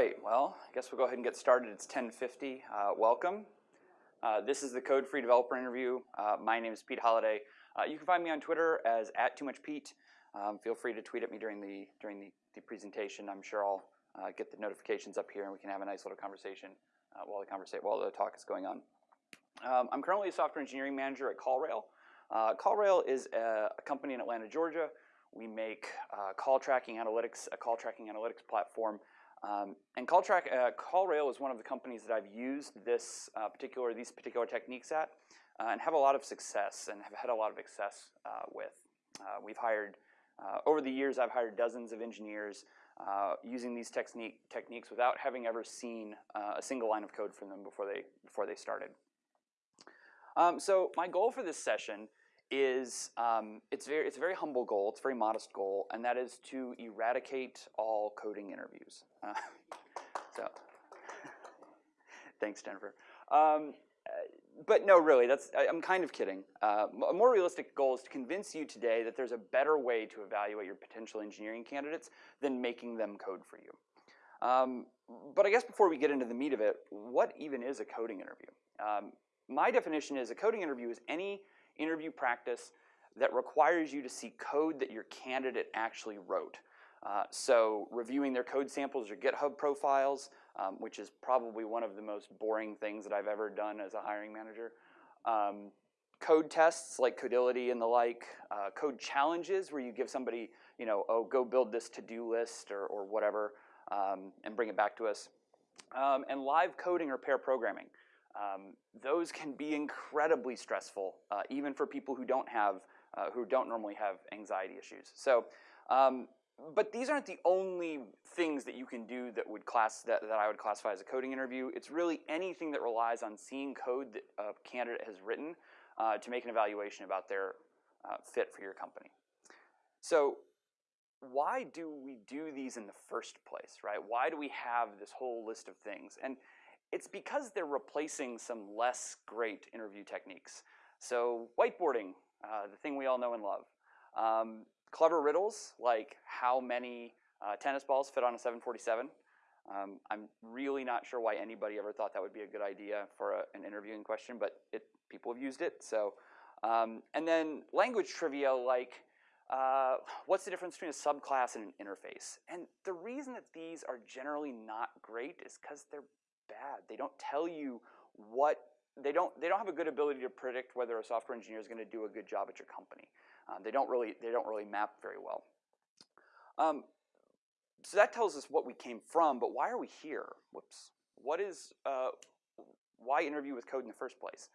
right, well, I guess we'll go ahead and get started. It's 10:50. Uh, welcome. Uh, this is the Code Free Developer Interview. Uh, my name is Pete Holiday. Uh, you can find me on Twitter as at too much Pete. Um, feel free to tweet at me during the during the, the presentation. I'm sure I'll uh, get the notifications up here and we can have a nice little conversation uh, while the conversation while the talk is going on. Um, I'm currently a software engineering manager at CallRail. CallRail is a, a company in Atlanta, Georgia. We make call tracking analytics, a call tracking analytics platform um, and CallTrack, uh, CallRail is one of the companies that I've used this uh, particular, these particular techniques at uh, and have a lot of success and have had a lot of success uh, with. Uh, we've hired, uh, over the years, I've hired dozens of engineers using these technique, techniques without having ever seen a single line of code from them before they, before they started. Um, so my goal for this session is um, it's very it's a very humble goal. It's a very modest goal, and that is to eradicate all coding interviews. Uh, so, thanks, Jennifer. Um, but no, really, that's I, am kind of kidding. Uh, a more realistic goal is to convince you today that there's a better way to evaluate your potential engineering candidates than making them code for you. Um, but I guess before we get into the meat of it, what even is a coding interview? Um, my definition is a coding interview is any interview practice that requires you to see code that your candidate actually wrote. Uh, so reviewing their code samples or GitHub profiles, um, which is probably one of the most boring things that I've ever done as a hiring manager. Um, code tests like Codility and the like, uh, code challenges where you give somebody, you know, oh, go build this to-do list or, or whatever um, and bring it back to us. Um, and live coding or pair programming. Um, those can be incredibly stressful, uh, even for people who don't have, uh, who don't normally have anxiety issues. So, um, but these aren't the only things that you can do that would class that, that I would classify as a coding interview. It's really anything that relies on seeing code that a candidate has written uh, to make an evaluation about their uh, fit for your company. So why do we do these in the first place, right? Why do we have this whole list of things? And it's because they're replacing some less great interview techniques. So whiteboarding, uh, the thing we all know and love. Um, clever riddles, like how many uh, tennis balls fit on a 747. Um, I'm really not sure why anybody ever thought that would be a good idea for a, an interviewing question, but it, people have used it. So, um, and then language trivia like uh, what's the difference between a subclass and an interface? And the reason that these are generally not great is because they're bad. They don't tell you what they don't they don't have a good ability to predict whether a software engineer is going to do a good job at your company. Um, they don't really they don't really map very well. Um, so that tells us what we came from, but why are we here? Whoops. What is uh, why interview with code in the first place?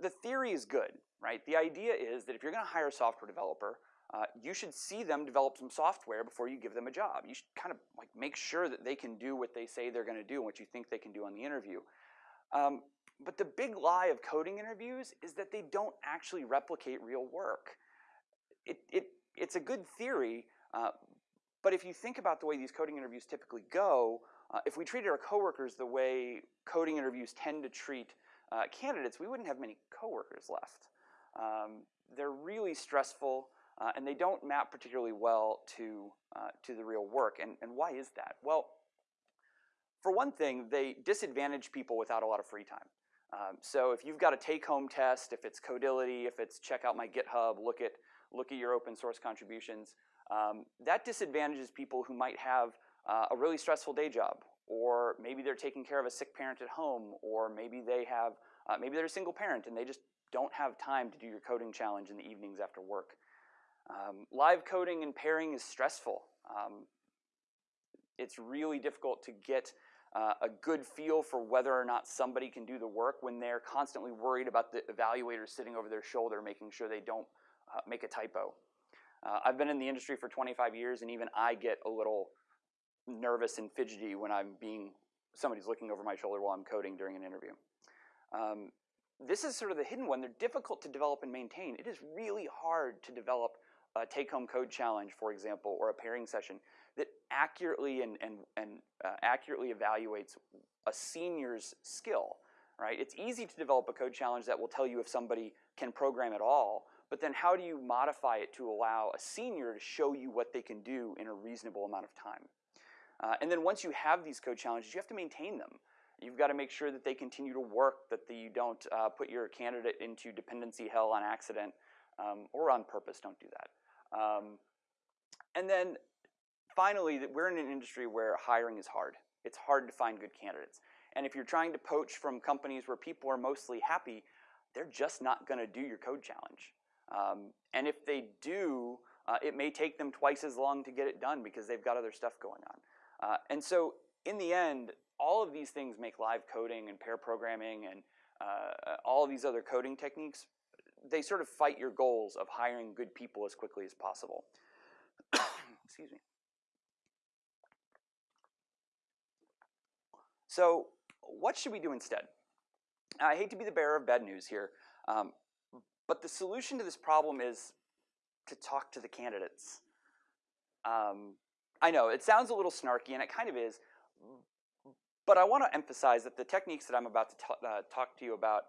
The theory is good, right? The idea is that if you're going to hire a software developer, uh, you should see them develop some software before you give them a job. You should kind of like make sure that they can do what they say they're going to do and what you think they can do on the interview. Um, but the big lie of coding interviews is that they don't actually replicate real work. It, it, it's a good theory, uh, but if you think about the way these coding interviews typically go, uh, if we treated our coworkers the way coding interviews tend to treat uh, candidates, we wouldn't have many coworkers left. Um, they're really stressful. Uh, and they don't map particularly well to, uh, to the real work. And, and why is that? Well, for one thing, they disadvantage people without a lot of free time. Um, so if you've got a take-home test, if it's Codility, if it's check out my GitHub, look at, look at your open source contributions, um, that disadvantages people who might have uh, a really stressful day job, or maybe they're taking care of a sick parent at home, or maybe they have, uh, maybe they're a single parent and they just don't have time to do your coding challenge in the evenings after work. Um, live coding and pairing is stressful. Um, it's really difficult to get uh, a good feel for whether or not somebody can do the work when they're constantly worried about the evaluator sitting over their shoulder making sure they don't uh, make a typo. Uh, I've been in the industry for 25 years and even I get a little nervous and fidgety when I'm being, somebody's looking over my shoulder while I'm coding during an interview. Um, this is sort of the hidden one. They're difficult to develop and maintain. It is really hard to develop a take-home code challenge, for example, or a pairing session that accurately and, and, and uh, accurately evaluates a senior's skill, right? It's easy to develop a code challenge that will tell you if somebody can program at all, but then how do you modify it to allow a senior to show you what they can do in a reasonable amount of time? Uh, and then once you have these code challenges, you have to maintain them. You've got to make sure that they continue to work, that the, you don't uh, put your candidate into dependency hell on accident um, or on purpose. Don't do that. Um, and then finally, we're in an industry where hiring is hard. It's hard to find good candidates. And if you're trying to poach from companies where people are mostly happy, they're just not going to do your code challenge. Um, and if they do, uh, it may take them twice as long to get it done because they've got other stuff going on. Uh, and so in the end, all of these things make live coding and pair programming and uh, all of these other coding techniques, they sort of fight your goals of hiring good people as quickly as possible. Excuse me. So what should we do instead? I hate to be the bearer of bad news here, um, but the solution to this problem is to talk to the candidates. Um, I know, it sounds a little snarky, and it kind of is, but I want to emphasize that the techniques that I'm about to uh, talk to you about,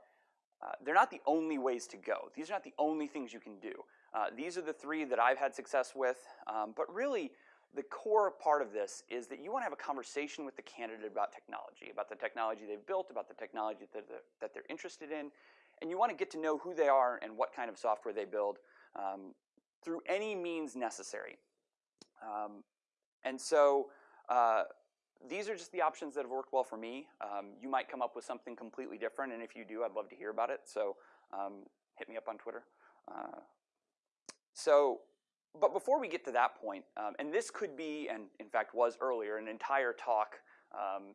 uh, they're not the only ways to go. These are not the only things you can do. Uh, these are the three that I've had success with, um, but really, the core part of this is that you want to have a conversation with the candidate about technology, about the technology they've built, about the technology that they're, that they're interested in, and you want to get to know who they are and what kind of software they build um, through any means necessary. Um, and so uh, these are just the options that have worked well for me. Um, you might come up with something completely different, and if you do, I'd love to hear about it. So um, hit me up on Twitter. Uh, so but before we get to that point, um, and this could be, and in fact was earlier, an entire talk, um,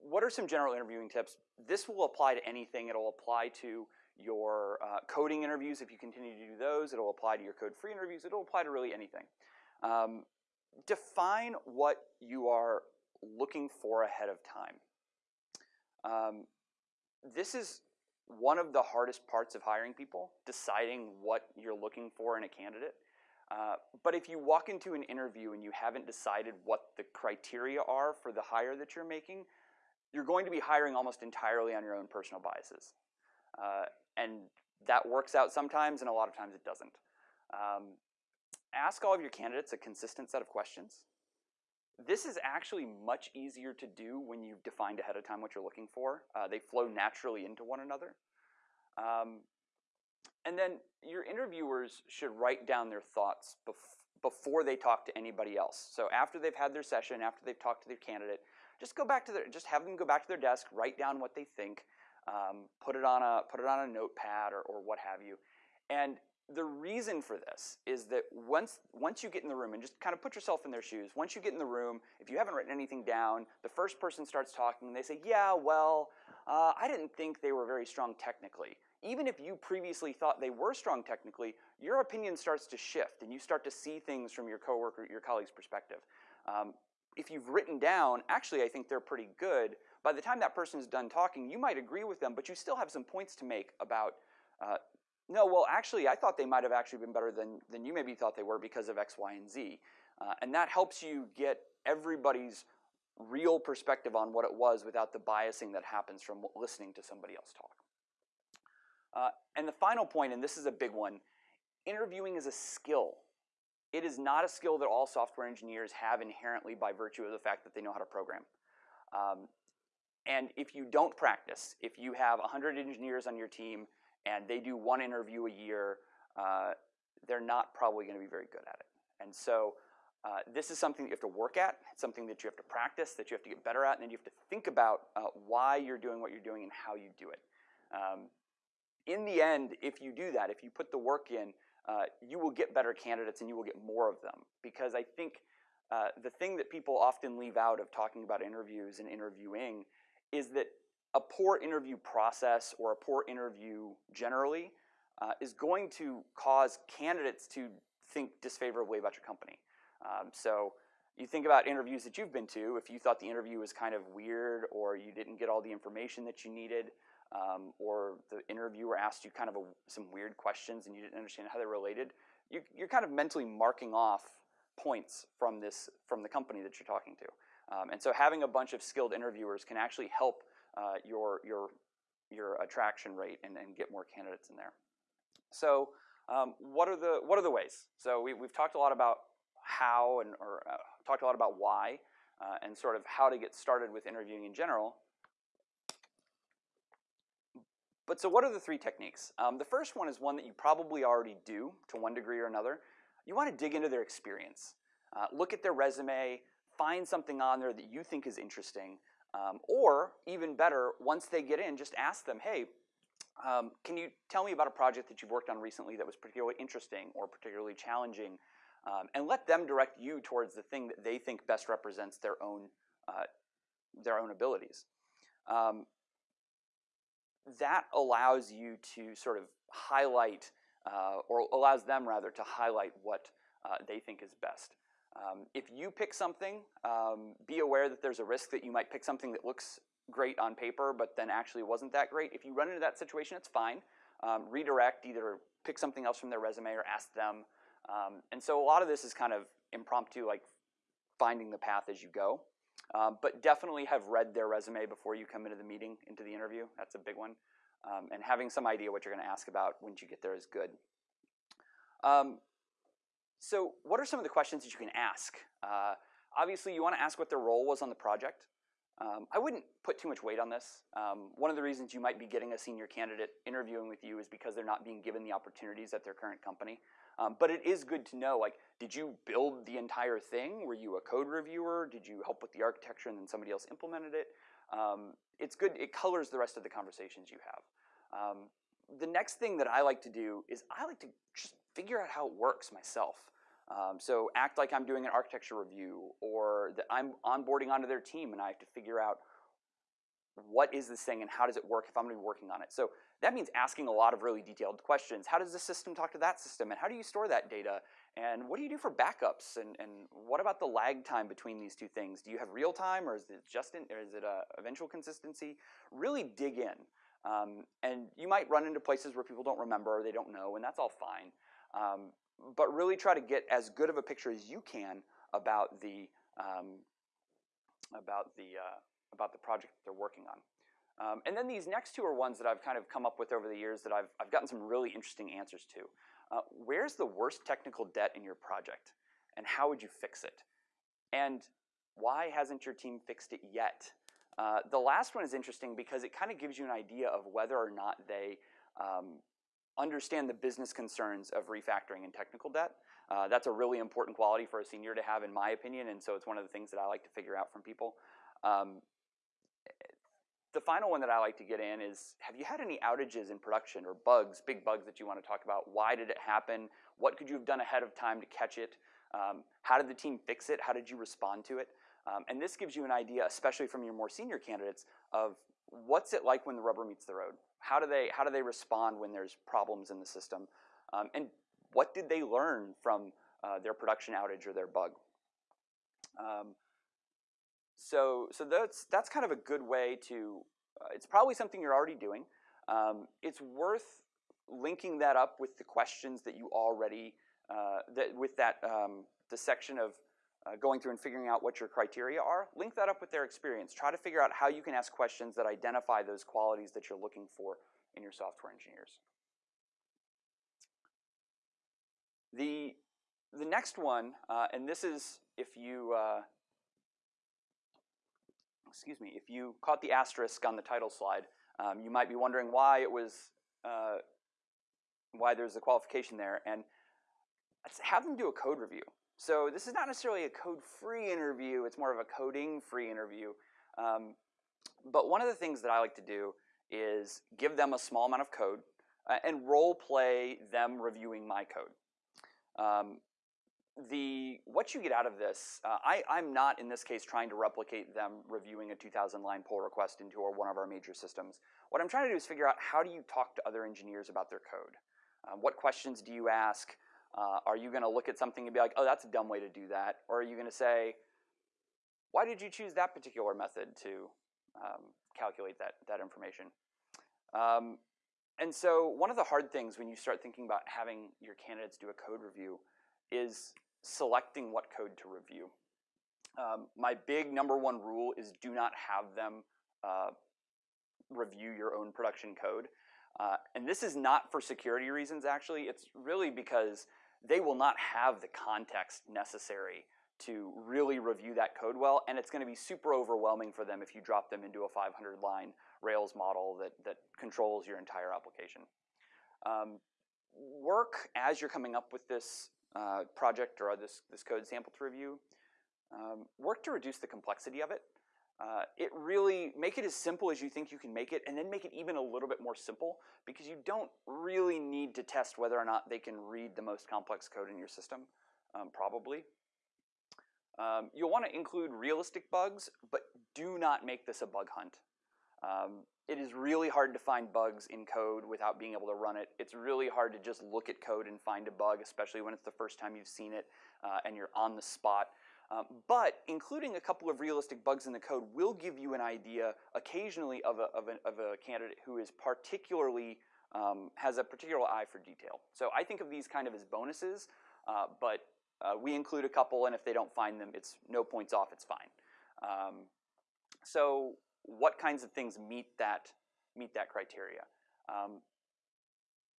what are some general interviewing tips? This will apply to anything. It'll apply to your uh, coding interviews if you continue to do those. It'll apply to your code-free interviews. It'll apply to really anything. Um, define what you are looking for ahead of time. Um, this is one of the hardest parts of hiring people, deciding what you're looking for in a candidate. Uh, but if you walk into an interview and you haven't decided what the criteria are for the hire that you're making, you're going to be hiring almost entirely on your own personal biases. Uh, and that works out sometimes, and a lot of times it doesn't. Um, ask all of your candidates a consistent set of questions. This is actually much easier to do when you've defined ahead of time what you're looking for. Uh, they flow naturally into one another. Um, and then your interviewers should write down their thoughts bef before they talk to anybody else. So after they've had their session, after they've talked to their candidate, just go back to their, just have them go back to their desk, write down what they think, um, put it on a put it on a notepad or, or what have you. And the reason for this is that once once you get in the room and just kind of put yourself in their shoes, once you get in the room, if you haven't written anything down, the first person starts talking and they say, "Yeah, well, uh, I didn't think they were very strong technically." even if you previously thought they were strong technically, your opinion starts to shift and you start to see things from your coworker, your colleague's perspective. Um, if you've written down, actually I think they're pretty good, by the time that person is done talking, you might agree with them, but you still have some points to make about, uh, no, well actually I thought they might have actually been better than, than you maybe thought they were because of X, Y, and Z. Uh, and that helps you get everybody's real perspective on what it was without the biasing that happens from listening to somebody else talk. Uh, and the final point, and this is a big one, interviewing is a skill. It is not a skill that all software engineers have inherently by virtue of the fact that they know how to program. Um, and if you don't practice, if you have 100 engineers on your team and they do one interview a year, uh, they're not probably going to be very good at it. And so uh, this is something you have to work at. It's something that you have to practice, that you have to get better at, and then you have to think about uh, why you're doing what you're doing and how you do it. Um, in the end, if you do that, if you put the work in, uh, you will get better candidates and you will get more of them. Because I think uh, the thing that people often leave out of talking about interviews and interviewing is that a poor interview process or a poor interview generally uh, is going to cause candidates to think disfavorably about your company. Um, so you think about interviews that you've been to, if you thought the interview was kind of weird or you didn't get all the information that you needed, um, or the interviewer asked you kind of a, some weird questions and you didn't understand how they're related, you, you're kind of mentally marking off points from this from the company that you're talking to. Um, and so having a bunch of skilled interviewers can actually help your your your attraction rate and, and get more candidates in there. So um, what are the what are the ways? So we, we've talked a lot about how and or uh, talked a lot about why. uh, and sort of how to get started with interviewing in general. But so what are the three techniques? Um, the first one is one that you probably already do to one degree or another. You want to dig into their experience. Uh, look at their resume, find something on there that you think is interesting, um, or even better, once they get in, just ask them, hey, um, can you tell me about a project that you've worked on recently that was particularly interesting or particularly challenging? Um, and let them direct you towards the thing that they think best represents their own, uh, their own abilities. Um, that allows you to sort of highlight, uh, or allows them rather to highlight what uh, they think is best. Um, if you pick something, um, be aware that there's a risk that you might pick something that looks great on paper, but then actually wasn't that great. If you run into that situation, it's fine. Um, redirect, either pick something else from their resume or ask them. Um, and so a lot of this is kind of impromptu, like finding the path as you go. Um, but definitely have read their resume before you come into the meeting, into the interview. That's a big one. Um, and having some idea what you're going to ask about once you get there is good. Um, so what are some of the questions that you can ask? Uh, obviously, you want to ask what their role was on the project. Um, I wouldn't put too much weight on this. Um, one of the reasons you might be getting a senior candidate interviewing with you is because they're not being given the opportunities at their current company. Um, but it is good to know, like, did you build the entire thing? Were you a code reviewer? Did you help with the architecture and then somebody else implemented it? Um, it's good, it colors the rest of the conversations you have. Um, the next thing that I like to do is I like to just figure out how it works myself. Um, so act like I'm doing an architecture review or that I'm onboarding onto their team and I have to figure out what is this thing and how does it work if I'm going to be working on it. So that means asking a lot of really detailed questions. How does this system talk to that system and how do you store that data? And what do you do for backups? And, and what about the lag time between these two things? Do you have real time or is it just in, or is it a eventual consistency? Really dig in. Um, and you might run into places where people don't remember or they don't know and that's all fine. Um, but really try to get as good of a picture as you can about the um, about the uh, about the project that they're working on. Um, and then these next two are ones that I've kind of come up with over the years that I've, I've gotten some really interesting answers to. Uh, where's the worst technical debt in your project? And how would you fix it? And why hasn't your team fixed it yet? Uh, the last one is interesting because it kind of gives you an idea of whether or not they um, understand the business concerns of refactoring and technical debt. Uh, that's a really important quality for a senior to have, in my opinion, and so it's one of the things that I like to figure out from people. Um, the final one that I like to get in is, have you had any outages in production or bugs, big bugs that you want to talk about? Why did it happen? What could you have done ahead of time to catch it? Um, how did the team fix it? How did you respond to it? Um, and this gives you an idea, especially from your more senior candidates, of what's it like when the rubber meets the road? How do they, how do they respond when there's problems in the system? Um, and what did they learn from uh, their production outage or their bug? Um, so, so that's, that's kind of a good way to, uh, it's probably something you're already doing. Um, it's worth linking that up with the questions that you already, uh, that with that, um, the section of uh, going through and figuring out what your criteria are, link that up with their experience. Try to figure out how you can ask questions that identify those qualities that you're looking for in your software engineers. The, the next one, uh, and this is if you, uh, excuse me, if you caught the asterisk on the title slide, um, you might be wondering why it was, uh, why there's a qualification there, and have them do a code review. So this is not necessarily a code-free interview, it's more of a coding-free interview. Um, but one of the things that I like to do is give them a small amount of code uh, and role play them reviewing my code. Um, the what you get out of this, uh, I, I'm not in this case trying to replicate them reviewing a 2,000 line pull request into our, one of our major systems. What I'm trying to do is figure out how do you talk to other engineers about their code? Um, what questions do you ask? Uh, are you going to look at something and be like, oh, that's a dumb way to do that? Or are you going to say, why did you choose that particular method to um, calculate that, that information? Um, and so one of the hard things when you start thinking about having your candidates do a code review is selecting what code to review. Um, my big number one rule is do not have them uh, review your own production code. Uh, and this is not for security reasons, actually. It's really because they will not have the context necessary to really review that code well, and it's going to be super overwhelming for them if you drop them into a 500 line Rails model that, that controls your entire application. Um, work as you're coming up with this uh, project or this, this code sample to review, um, work to reduce the complexity of it. Uh, it really, make it as simple as you think you can make it and then make it even a little bit more simple because you don't really need to test whether or not they can read the most complex code in your system, um, probably. Um, you'll want to include realistic bugs, but do not make this a bug hunt. Um, it is really hard to find bugs in code without being able to run it. It's really hard to just look at code and find a bug, especially when it's the first time you've seen it uh, and you're on the spot. Um, but including a couple of realistic bugs in the code will give you an idea occasionally of a, of a, of a candidate who is particularly, um, has a particular eye for detail. So I think of these kind of as bonuses, uh, but uh, we include a couple, and if they don't find them, it's no points off, it's fine. Um, so what kinds of things meet that, meet that criteria? Um,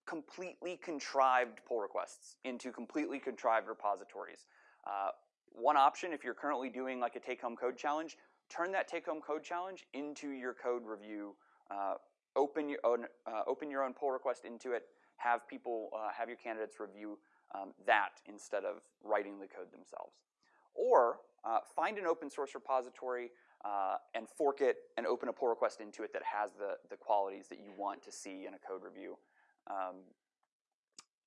completely contrived pull requests into completely contrived repositories. Uh, one option, if you're currently doing like a take-home code challenge, turn that take-home code challenge into your code review. Uh, open your own, uh, open your own pull request into it. Have people, uh, have your candidates review um, that instead of writing the code themselves. Or uh, find an open source repository uh, and fork it and open a pull request into it that has the, the qualities that you want to see in a code review. Um,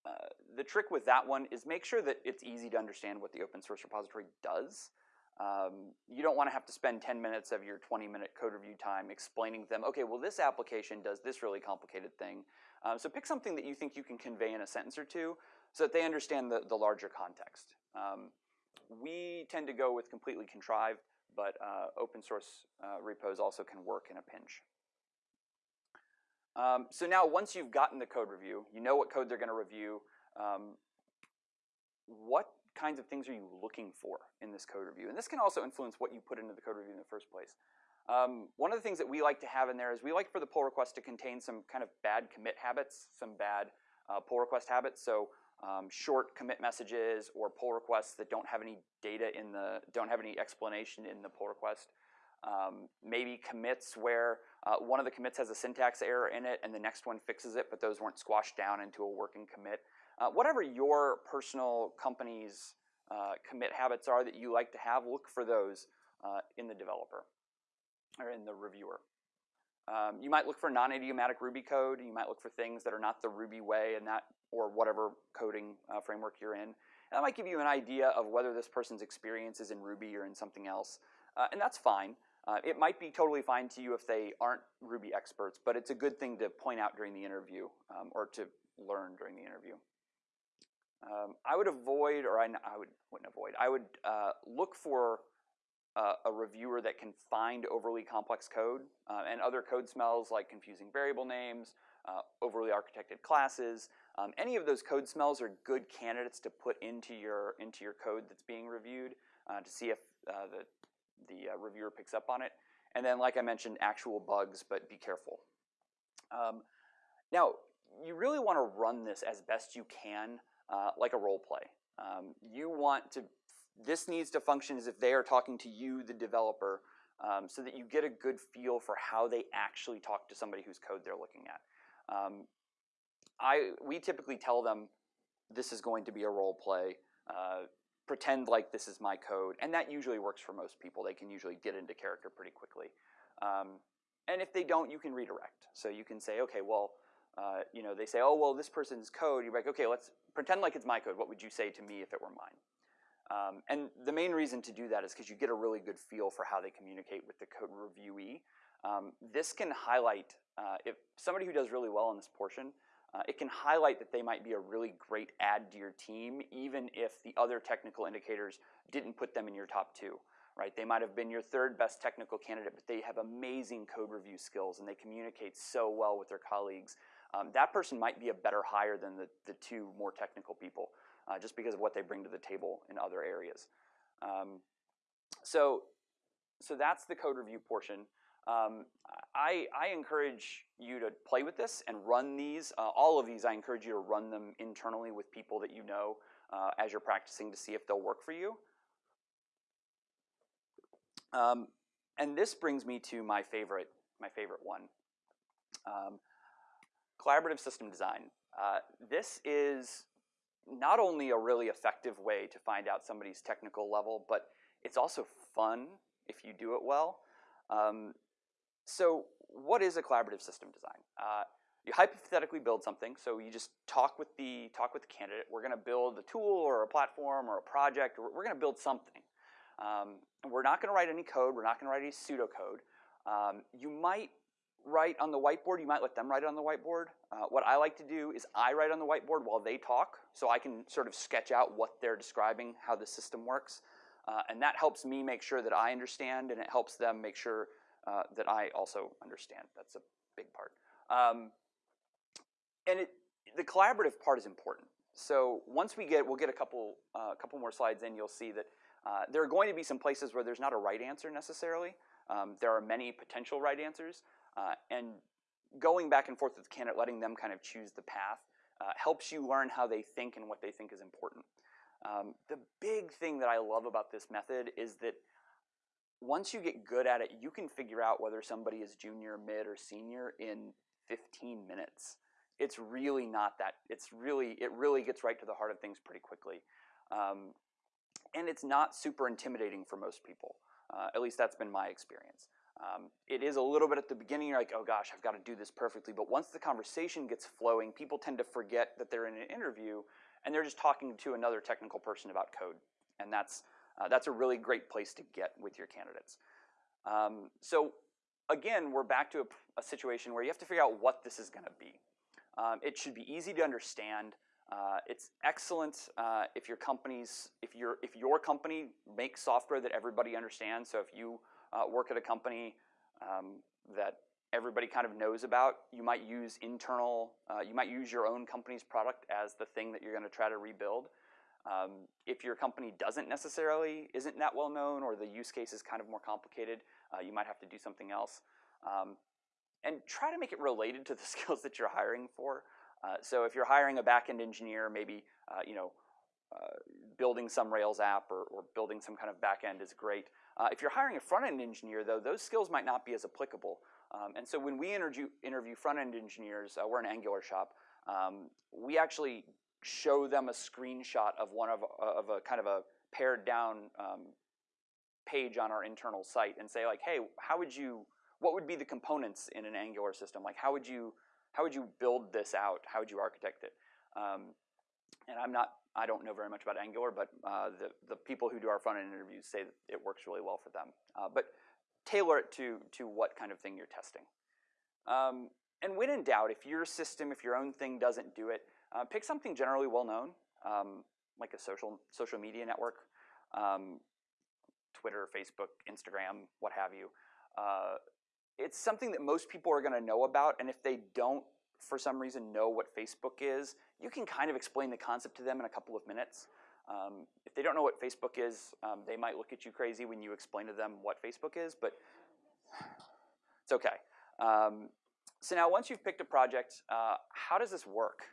uh, the trick with that one is make sure that it's easy to understand what the open source repository does. Um, you don't want to have to spend 10 minutes of your 20 minute code review time explaining to them, okay, well this application does this really complicated thing. Um, so pick something that you think you can convey in a sentence or two so that they understand the, the larger context. Um, we tend to go with completely contrived, but uh, open source uh, repos also can work in a pinch. Um, so now once you've gotten the code review, you know what code they're going to review, um, what kinds of things are you looking for in this code review? And this can also influence what you put into the code review in the first place. Um, one of the things that we like to have in there is we like for the pull request to contain some kind of bad commit habits, some bad uh, pull request habits. So um, short commit messages or pull requests that don't have any data in the, don't have any explanation in the pull request. Um, maybe commits where uh, one of the commits has a syntax error in it and the next one fixes it, but those weren't squashed down into a working commit. Uh, whatever your personal company's uh, commit habits are that you like to have, look for those uh, in the developer or in the reviewer. Um, you might look for non-idiomatic Ruby code. You might look for things that are not the Ruby way and that, or whatever coding uh, framework you're in. And that might give you an idea of whether this person's experience is in Ruby or in something else. Uh, and that's fine. Uh, it might be totally fine to you if they aren't Ruby experts, but it's a good thing to point out during the interview um, or to learn during the interview. Um, I would avoid, or I, I would, wouldn't avoid, I would uh, look for uh, a reviewer that can find overly complex code uh, and other code smells like confusing variable names, uh, overly architected classes. Um, any of those code smells are good candidates to put into your, into your code that's being reviewed uh, to see if the the uh, reviewer picks up on it. And then, like I mentioned, actual bugs, but be careful. Um, now, you really want to run this as best you can, uh, like a role play. Um, you want to, this needs to function as if they are talking to you, the developer, um, so that you get a good feel for how they actually talk to somebody whose code they're looking at. Um, I, we typically tell them this is going to be a role play. Uh, pretend like this is my code. And that usually works for most people. They can usually get into character pretty quickly. Um, and if they don't, you can redirect. So you can say, okay, well, uh, you know, they say, oh, well, this person's code. You're like, okay, let's pretend like it's my code. What would you say to me if it were mine? Um, and the main reason to do that is because you get a really good feel for how they communicate with the code reviewee. Um, this can highlight, uh, if somebody who does really well in this portion uh, it can highlight that they might be a really great add to your team, even if the other technical indicators didn't put them in your top two, right? They might have been your third best technical candidate, but they have amazing code review skills and they communicate so well with their colleagues. Um, that person might be a better hire than the, the two more technical people, uh, just because of what they bring to the table in other areas. Um, so, so that's the code review portion. Um, I, I, encourage you to play with this and run these. Uh, all of these, I encourage you to run them internally with people that you know uh, as you're practicing to see if they'll work for you. Um, and this brings me to my favorite, my favorite one, um, collaborative system design. Uh, this is not only a really effective way to find out somebody's technical level, but it's also fun if you do it well. Um, so what is a collaborative system design? Uh, you hypothetically build something, so you just talk with the talk with the candidate. We're going to build a tool or a platform or a project. Or we're going to build something. Um, we're not going to write any code. We're not going to write any pseudocode. Um, you might write on the whiteboard. You might let them write it on the whiteboard. Uh, what I like to do is I write on the whiteboard while they talk, so I can sort of sketch out what they're describing, how the system works. Uh, and that helps me make sure that I understand, and it helps them make sure uh, that I also understand. That's a big part. Um, and it, the collaborative part is important. So once we get, we'll get a couple, uh, couple more slides in, you'll see that uh, there are going to be some places where there's not a right answer necessarily. Um, there are many potential right answers. Uh, and going back and forth with the candidate, letting them kind of choose the path, uh, helps you learn how they think and what they think is important. Um, the big thing that I love about this method is that once you get good at it, you can figure out whether somebody is junior, mid, or senior in 15 minutes. It's really not that, it's really, it really gets right to the heart of things pretty quickly. Um, and it's not super intimidating for most people. Uh, at least that's been my experience. Um, it is a little bit at the beginning, you're like, oh gosh, I've got to do this perfectly. But once the conversation gets flowing, people tend to forget that they're in an interview and they're just talking to another technical person about code. And that's, uh, that's a really great place to get with your candidates. Um, so again, we're back to a, a, situation where you have to figure out what this is going to be. Um, it should be easy to understand. Uh, it's excellent uh, if your company's if your if your company makes software that everybody understands. So if you uh, work at a company um, that everybody kind of knows about, you might use internal. Uh, you might use your own company's product as the thing that you're going to try to rebuild. Um, if your company doesn't necessarily isn't that well known or the use case is kind of more complicated, uh, you might have to do something else. Um, and try to make it related to the skills that you're hiring for. Uh, so if you're hiring a backend engineer, maybe uh, you know uh, building some Rails app or, or, building some kind of backend is great. Uh, if you're hiring a front-end engineer, though, those skills might not be as applicable. Um, and so when we interview, interview front-end engineers, uh, we're an Angular shop, um, we actually show them a screenshot of one of, of a kind of a pared down um, page on our internal site and say like, hey, how would you, what would be the components in an Angular system? Like how would you, how would you build this out? How would you architect it? Um, and I'm not, I don't know very much about Angular, but uh, the, the people who do our front-end interviews say it works really well for them. Uh, but tailor it to, to what kind of thing you're testing. Um, and when in doubt, if your system, if your own thing doesn't do it, uh, pick something generally well known, um, like a social, social media network, um, Twitter, Facebook, Instagram, what have you. Uh, it's something that most people are going to know about, and if they don't, for some reason, know what Facebook is, you can kind of explain the concept to them in a couple of minutes. Um, if they don't know what Facebook is, um, they might look at you crazy when you explain to them what Facebook is, but it's okay. Um, so now once you've picked a project, uh, how does this work?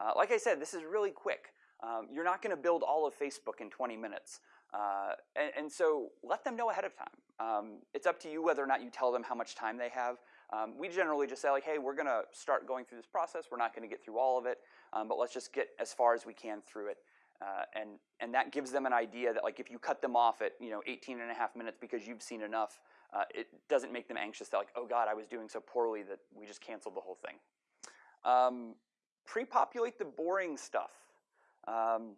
Uh, like I said, this is really quick. Um, you're not going to build all of Facebook in 20 minutes. Uh, and, and, so let them know ahead of time. Um, it's up to you whether or not you tell them how much time they have. Um, we generally just say like, hey, we're going to start going through this process. We're not going to get through all of it, um, but let's just get as far as we can through it. Uh, and, and that gives them an idea that like if you cut them off at you know 18 and a half minutes because you've seen enough, uh, it doesn't make them anxious that like, oh God, I was doing so poorly that we just canceled the whole thing. Um, pre-populate the boring stuff. Um,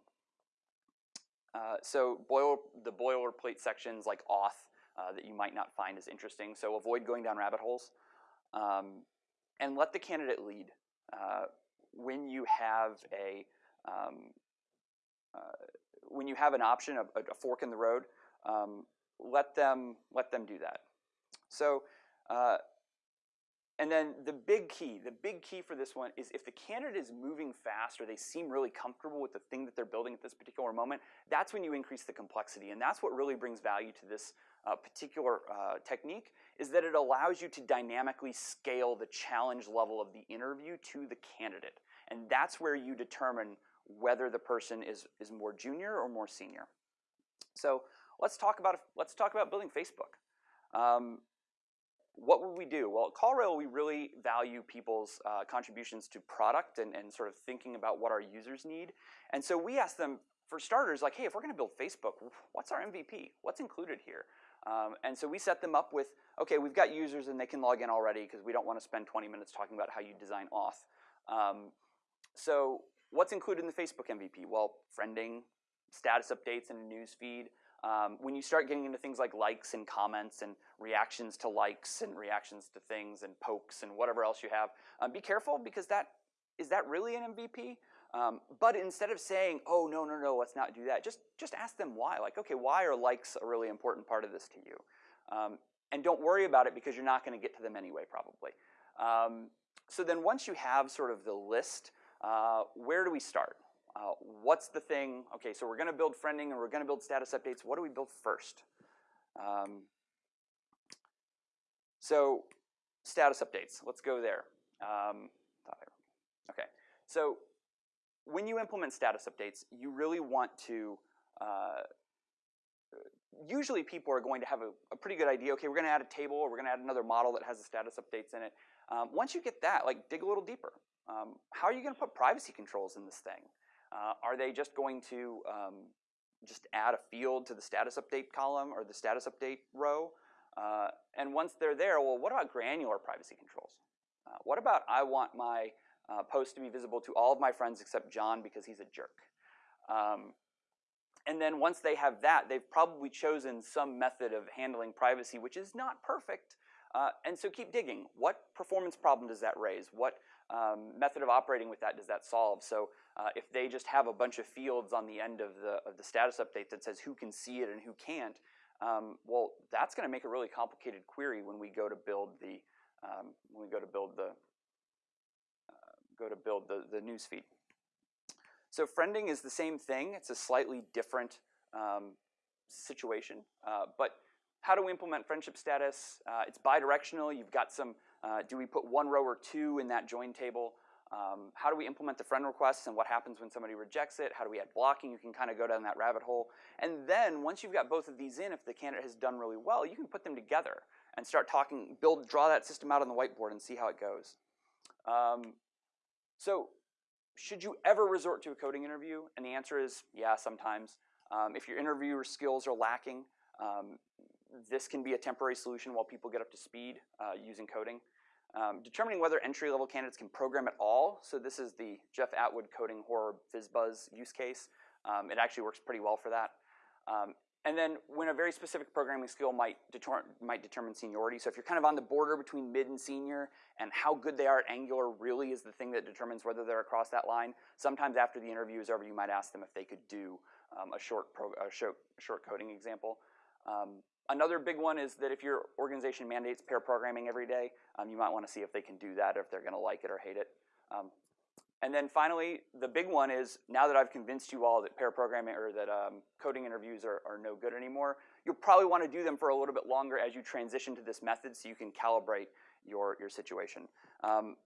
uh, so boil, the boilerplate sections like auth uh, that you might not find as interesting. So avoid going down rabbit holes. Um, and let the candidate lead. Uh, when you have a um, uh, when you have an option, a, a fork in the road, um, let them let them do that. So uh, and then the big key, the big key for this one is if the candidate is moving fast or they seem really comfortable with the thing that they're building at this particular moment, that's when you increase the complexity. And that's what really brings value to this uh, particular uh, technique is that it allows you to dynamically scale the challenge level of the interview to the candidate. And that's where you determine whether the person is, is more junior or more senior. So let's talk about, let's talk about building Facebook. Um, what would we do? Well, at CallRail, we really value people's uh, contributions to product and, and sort of thinking about what our users need. And so we ask them, for starters, like, hey, if we're going to build Facebook, what's our MVP? What's included here? Um, and so we set them up with, okay, we've got users and they can log in already because we don't want to spend 20 minutes talking about how you design auth. Um, so what's included in the Facebook MVP? Well, friending, status updates, and a news feed. Um, when you start getting into things like likes and comments and reactions to likes and reactions to things and pokes and whatever else you have, um, be careful because that is that really an MVP? Um, but instead of saying, oh, no, no, no, let's not do that, just, just ask them why. Like, okay, why are likes a really important part of this to you? Um, and don't worry about it because you're not going to get to them anyway, probably. Um, so then once you have sort of the list, uh, where do we start? Uh, what's the thing? Okay, so we're going to build friending and we're going to build status updates. What do we build first? Um, so status updates, let's go there. Um, okay, so when you implement status updates, you really want to, uh, usually people are going to have a, a, pretty good idea, okay, we're gonna add a table or we're gonna add another model that has the status updates in it. Um, once you get that, like dig a little deeper. Um, how are you gonna put privacy controls in this thing? Uh, are they just going to um, just add a field to the status update column or the status update row? Uh, and once they're there, well, what about granular privacy controls? Uh, what about I want my uh, post to be visible to all of my friends except John because he's a jerk. Um, and then once they have that, they've probably chosen some method of handling privacy, which is not perfect. Uh, and so keep digging. What performance problem does that raise? What um, method of operating with that does that solve? So uh, if they just have a bunch of fields on the end of the, of the status update that says who can see it and who can't, um, well, that's going to make a really complicated query when we go to build the um, when we go to build the go to build the, the newsfeed. So friending is the same thing. It's a slightly different um, situation. Uh, but how do we implement friendship status? Uh, it's bidirectional. You've got some, uh, do we put one row or two in that join table? Um, how do we implement the friend requests and what happens when somebody rejects it? How do we add blocking? You can kind of go down that rabbit hole. And then once you've got both of these in, if the candidate has done really well, you can put them together and start talking, build, draw that system out on the whiteboard and see how it goes. Um, so should you ever resort to a coding interview? And the answer is yeah, sometimes. Um, if your interviewer skills are lacking, um, this can be a temporary solution while people get up to speed uh, using coding. Um, determining whether entry-level candidates can program at all. So this is the Jeff Atwood coding horror FizzBuzz use case. Um, it actually works pretty well for that. Um, and then when a very specific programming skill might, deter might determine seniority. So if you're kind of on the border between mid and senior and how good they are at Angular really is the thing that determines whether they're across that line, sometimes after the interview is over, you might ask them if they could do um, a, short a short, short coding example. Um, another big one is that if your organization mandates pair programming every day, um, you might want to see if they can do that or if they're going to like it or hate it. Um, and then finally, the big one is now that I've convinced you all that pair programming or that um, coding interviews are, are no good anymore, you'll probably want to do them for a little bit longer as you transition to this method so you can calibrate your, your situation. Um,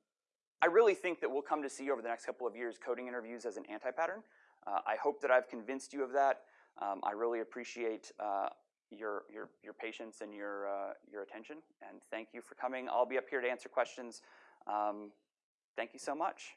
I really think that we'll come to see over the next couple of years coding interviews as an anti-pattern. Uh, I hope that I've convinced you of that. Um, I really appreciate uh, your your your patience and your uh, your attention. And thank you for coming. I'll be up here to answer questions. Um, thank you so much.